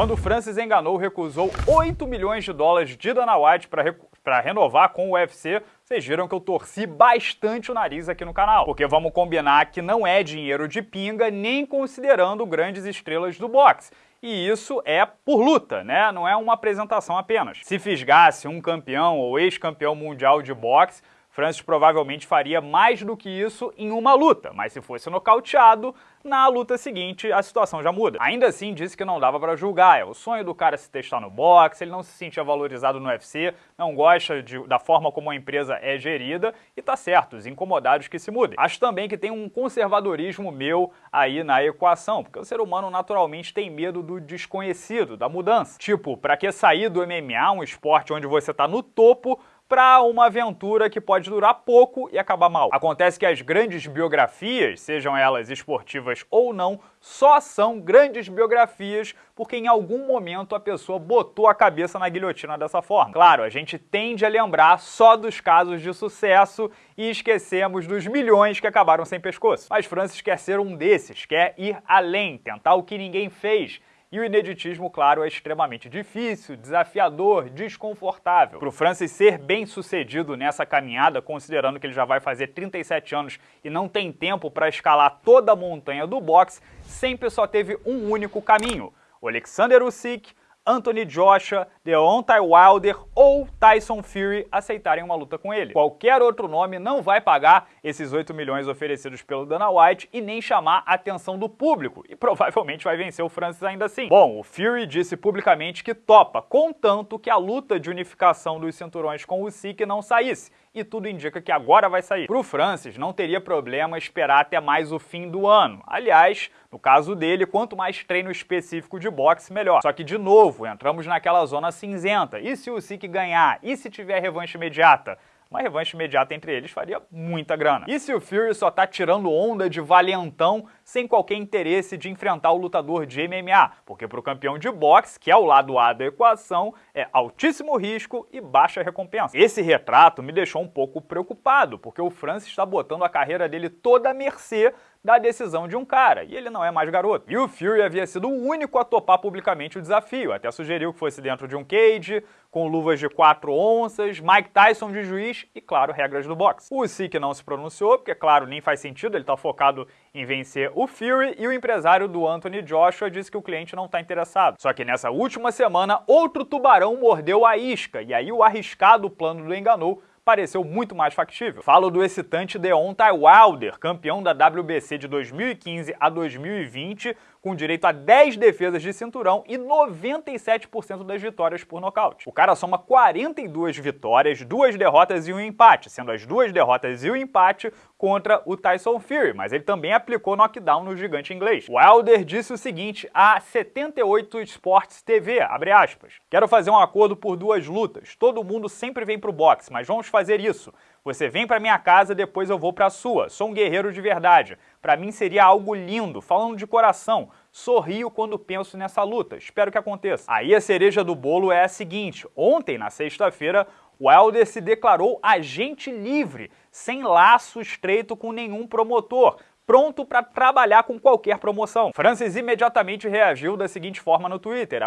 Quando Francis enganou, recusou 8 milhões de dólares de Dana White para renovar com o UFC, vocês viram que eu torci bastante o nariz aqui no canal. Porque vamos combinar que não é dinheiro de pinga, nem considerando grandes estrelas do boxe. E isso é por luta, né? Não é uma apresentação apenas. Se fisgasse um campeão ou ex-campeão mundial de boxe, Francis provavelmente faria mais do que isso em uma luta, mas se fosse nocauteado, na luta seguinte a situação já muda. Ainda assim, disse que não dava para julgar, é o sonho do cara se testar no boxe, ele não se sentia valorizado no UFC, não gosta de, da forma como a empresa é gerida e tá certo, os incomodados que se mudem. Acho também que tem um conservadorismo meu aí na equação, porque o ser humano naturalmente tem medo do desconhecido, da mudança. Tipo, para que sair do MMA, um esporte onde você tá no topo, para uma aventura que pode durar pouco e acabar mal. Acontece que as grandes biografias, sejam elas esportivas ou não, só são grandes biografias porque em algum momento a pessoa botou a cabeça na guilhotina dessa forma. Claro, a gente tende a lembrar só dos casos de sucesso e esquecemos dos milhões que acabaram sem pescoço. Mas Francis quer ser um desses, quer ir além, tentar o que ninguém fez e o ineditismo, claro, é extremamente difícil, desafiador, desconfortável. Para o Francis ser bem sucedido nessa caminhada, considerando que ele já vai fazer 37 anos e não tem tempo para escalar toda a montanha do boxe, sempre só teve um único caminho. O Alexander Usyk Anthony Joshua, Deontay Wilder ou Tyson Fury aceitarem uma luta com ele. Qualquer outro nome não vai pagar esses 8 milhões oferecidos pelo Dana White e nem chamar a atenção do público, e provavelmente vai vencer o Francis ainda assim. Bom, o Fury disse publicamente que topa, contanto que a luta de unificação dos cinturões com o Sik não saísse, e tudo indica que agora vai sair. Para o Francis, não teria problema esperar até mais o fim do ano. Aliás, no caso dele, quanto mais treino específico de boxe, melhor. Só que, de novo, entramos naquela zona cinzenta. E se o Sik ganhar? E se tiver revanche imediata? uma revanche imediata entre eles faria muita grana. E se o Fury só tá tirando onda de valentão sem qualquer interesse de enfrentar o lutador de MMA? Porque para o campeão de boxe, que é o lado A da equação, é altíssimo risco e baixa recompensa. Esse retrato me deixou um pouco preocupado, porque o Francis está botando a carreira dele toda à mercê da decisão de um cara, e ele não é mais garoto. E o Fury havia sido o único a topar publicamente o desafio, até sugeriu que fosse dentro de um cage, com luvas de 4 onças, Mike Tyson de juiz e, claro, regras do boxe. O Usyk não se pronunciou, porque, claro, nem faz sentido, ele está focado em vencer o Fury, e o empresário do Anthony Joshua disse que o cliente não está interessado. Só que nessa última semana, outro tubarão mordeu a isca, e aí o arriscado plano do Enganou pareceu muito mais factível. Falo do excitante Deontay Wilder, campeão da WBC de 2015 a 2020, com direito a 10 defesas de cinturão e 97% das vitórias por nocaute. O cara soma 42 vitórias, duas derrotas e um empate, sendo as duas derrotas e o empate contra o Tyson Fury, mas ele também aplicou knockdown no gigante inglês. Wilder disse o seguinte a 78 Sports TV, abre aspas, quero fazer um acordo por duas lutas, todo mundo sempre vem pro boxe, mas vamos fazer isso. Você vem para minha casa, depois eu vou para a sua. Sou um guerreiro de verdade. Para mim seria algo lindo, falando de coração. Sorrio quando penso nessa luta. Espero que aconteça. Aí a cereja do bolo é a seguinte: ontem, na sexta-feira, Wilder se declarou agente livre, sem laço estreito com nenhum promotor pronto para trabalhar com qualquer promoção. Francis imediatamente reagiu da seguinte forma no Twitter,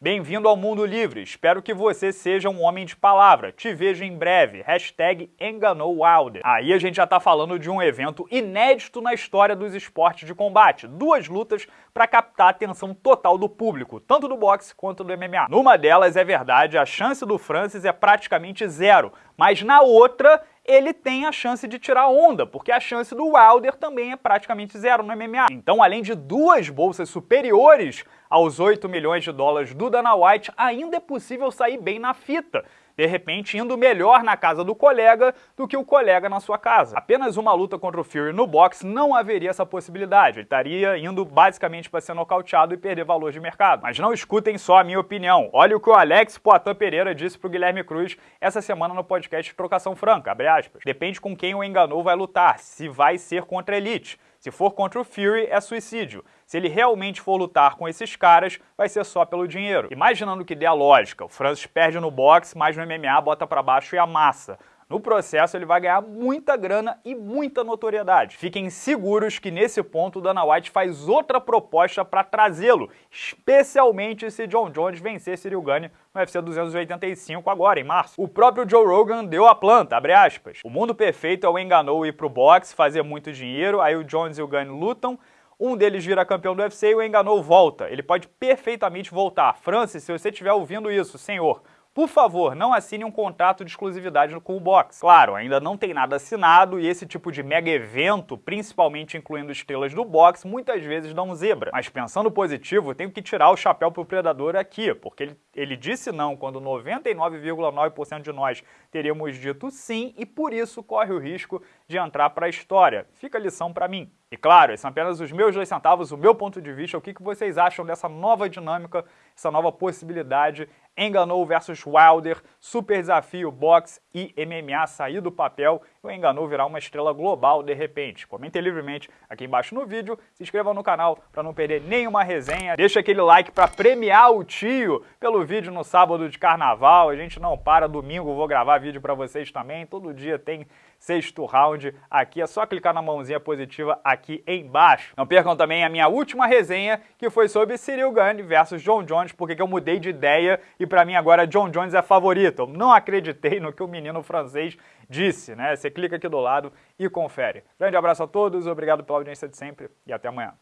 Bem-vindo ao mundo livre, espero que você seja um homem de palavra, te vejo em breve, hashtag enganou Wilder. Aí a gente já tá falando de um evento inédito na história dos esportes de combate, duas lutas para captar a atenção total do público, tanto do boxe quanto do MMA. Numa delas, é verdade, a chance do Francis é praticamente zero, mas na outra ele tem a chance de tirar onda, porque a chance do Wilder também é praticamente zero no MMA. Então, além de duas bolsas superiores aos 8 milhões de dólares do Dana White, ainda é possível sair bem na fita de repente indo melhor na casa do colega do que o colega na sua casa. Apenas uma luta contra o Fury no boxe não haveria essa possibilidade, ele estaria indo basicamente para ser nocauteado e perder valor de mercado. Mas não escutem só a minha opinião, olha o que o Alex Poitin Pereira disse para o Guilherme Cruz essa semana no podcast Trocação Franca, Depende com quem o enganou vai lutar, se vai ser contra a Elite. Se for contra o Fury, é suicídio. Se ele realmente for lutar com esses caras, vai ser só pelo dinheiro. Imaginando que dê a lógica, o Francis perde no boxe, mas no MMA bota para baixo e amassa. No processo, ele vai ganhar muita grana e muita notoriedade. Fiquem seguros que nesse ponto Dana White faz outra proposta para trazê-lo, especialmente se John Jones vencer Cyril Gane no UFC 285 agora, em março. O próprio Joe Rogan deu a planta, abre aspas. O mundo perfeito é o Enganou ir pro boxe, fazer muito dinheiro, aí o Jones e o Gane lutam, um deles vira campeão do UFC e o Enganou volta. Ele pode perfeitamente voltar. Francis, se você estiver ouvindo isso, senhor, por favor, não assine um contrato de exclusividade com o box. Claro, ainda não tem nada assinado e esse tipo de mega evento, principalmente incluindo estrelas do box, muitas vezes dão zebra. Mas pensando positivo, tenho que tirar o chapéu pro predador aqui, porque ele, ele disse não quando 99,9% de nós teríamos dito sim e por isso corre o risco de entrar para a história. Fica a lição para mim. E claro, esses são apenas os meus dois centavos, o meu ponto de vista, o que, vocês acham dessa nova dinâmica, essa nova possibilidade, Enganou versus Wilder, super desafio, boxe e MMA sair do papel o Enganou virar uma estrela global de repente. Comentem livremente aqui embaixo no vídeo, se inscrevam no canal para não perder nenhuma resenha, deixa aquele like para premiar o tio pelo vídeo no sábado de carnaval, a gente não para, domingo vou gravar vídeo para vocês também, todo dia tem sexto round aqui. É só clicar na mãozinha positiva aqui embaixo. Não percam também a minha última resenha, que foi sobre Cyril Gane versus John Jones, porque eu mudei de ideia e para mim agora John Jones é favorito. Não acreditei no que o menino francês disse, né? Você clica aqui do lado e confere. Grande abraço a todos, obrigado pela audiência de sempre e até amanhã.